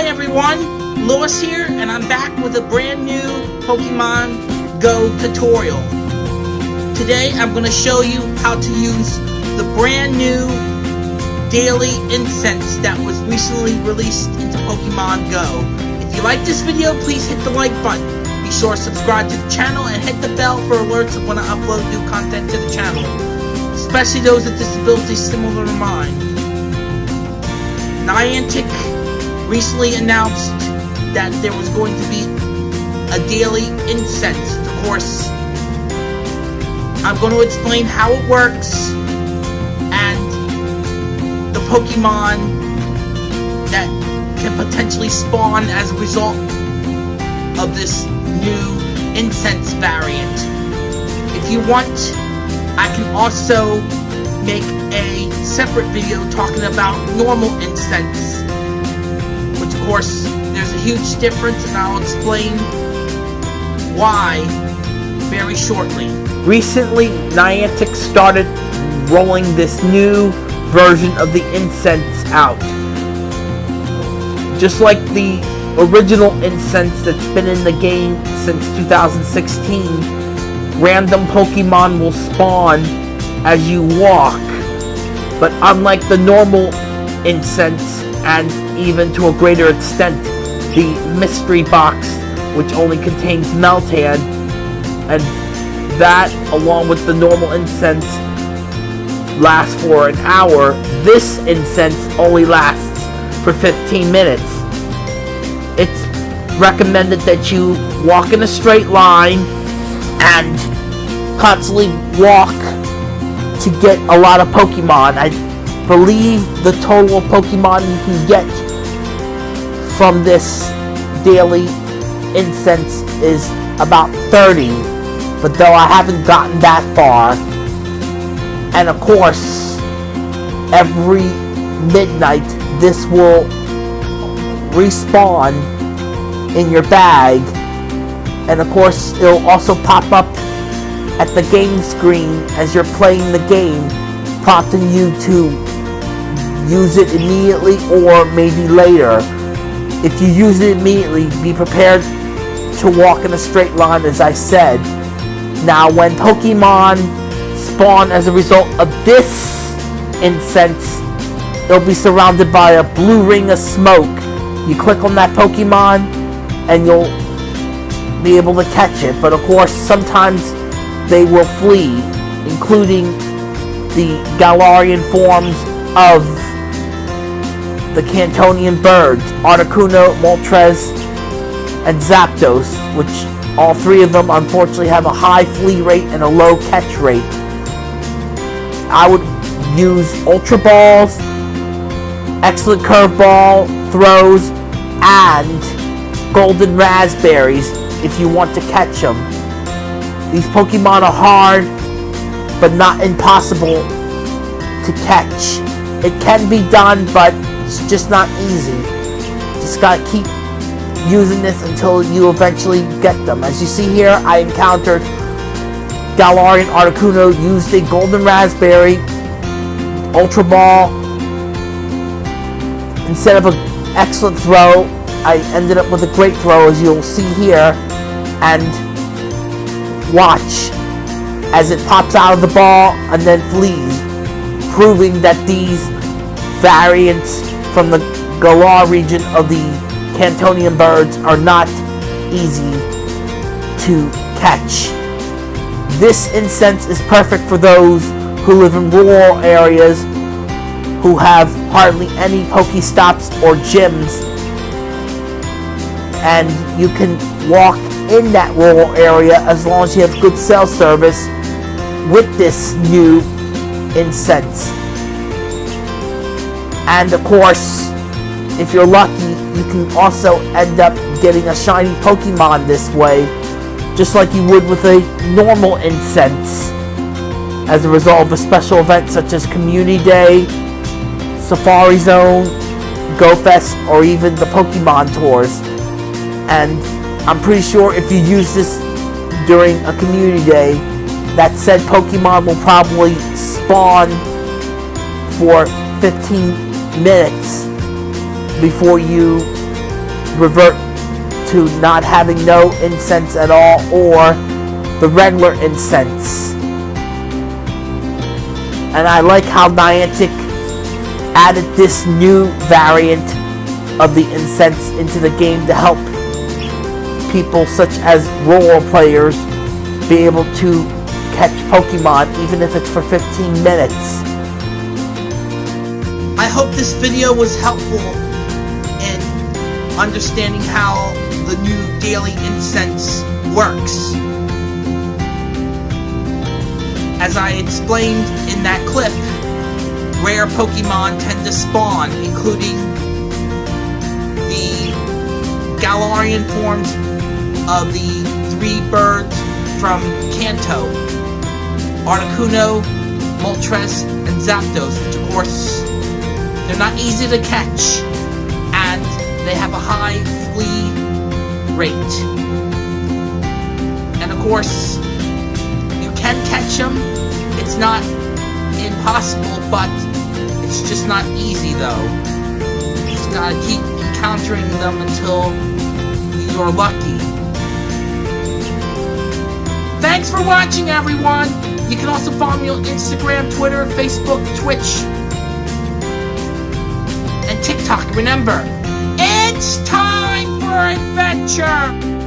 Hi everyone, Lewis here, and I'm back with a brand new Pokemon Go tutorial. Today I'm going to show you how to use the brand new daily incense that was recently released into Pokemon Go. If you like this video, please hit the like button. Be sure to subscribe to the channel and hit the bell for alerts when I upload new content to the channel, especially those with disabilities similar to mine. Niantic recently announced that there was going to be a daily incense. Course, I'm going to explain how it works and the Pokemon that can potentially spawn as a result of this new incense variant. If you want, I can also make a separate video talking about normal incense course, there's a huge difference, and I'll explain why very shortly. Recently, Niantic started rolling this new version of the incense out. Just like the original incense that's been in the game since 2016, random Pokemon will spawn as you walk. But unlike the normal incense and even to a greater extent, the mystery box, which only contains Meltan, and that, along with the normal incense, lasts for an hour. This incense only lasts for 15 minutes. It's recommended that you walk in a straight line and constantly walk to get a lot of Pokemon. I believe the total Pokemon you can get from this daily incense is about 30 but though I haven't gotten that far and of course every midnight this will respawn in your bag. And of course it'll also pop up at the game screen as you're playing the game prompting you to use it immediately or maybe later if you use it immediately, be prepared to walk in a straight line as I said. Now when Pokemon spawn as a result of this incense, they'll be surrounded by a blue ring of smoke. You click on that Pokemon and you'll be able to catch it. But of course, sometimes they will flee, including the Galarian forms of the Kantonian birds, Articuno, Moltres, and Zapdos, which all three of them unfortunately have a high flee rate and a low catch rate. I would use Ultra Balls, excellent curveball throws, and Golden Raspberries if you want to catch them. These Pokemon are hard, but not impossible to catch. It can be done, but it's just not easy. Just gotta keep using this until you eventually get them. As you see here, I encountered Galarian Articuno used a Golden Raspberry Ultra Ball. Instead of an excellent throw, I ended up with a great throw as you'll see here. And watch as it pops out of the ball and then flees, proving that these variants from the Galar region of the Kantonian birds are not easy to catch. This incense is perfect for those who live in rural areas who have hardly any Pokestops or gyms and you can walk in that rural area as long as you have good cell service with this new incense. And of course, if you're lucky, you can also end up getting a shiny Pokemon this way, just like you would with a normal incense, as a result of a special event such as Community Day, Safari Zone, Go Fest, or even the Pokemon Tours. And I'm pretty sure if you use this during a Community Day, that said Pokemon will probably spawn for 15 minutes before you revert to not having no incense at all or the regular incense. And I like how Niantic added this new variant of the incense into the game to help people such as role players be able to catch Pokemon even if it's for 15 minutes. I hope this video was helpful in understanding how the new daily incense works. As I explained in that clip, rare Pokemon tend to spawn, including the Galarian forms of the three birds from Kanto, Articuno, Moltres, and Zapdos, which of course, they're not easy to catch, and they have a high flee rate. And of course, you can catch them, it's not impossible, but it's just not easy though. You just gotta keep encountering them until you're lucky. Thanks for watching, everyone! You can also follow me on Instagram, Twitter, Facebook, Twitch. Remember, it's time for adventure!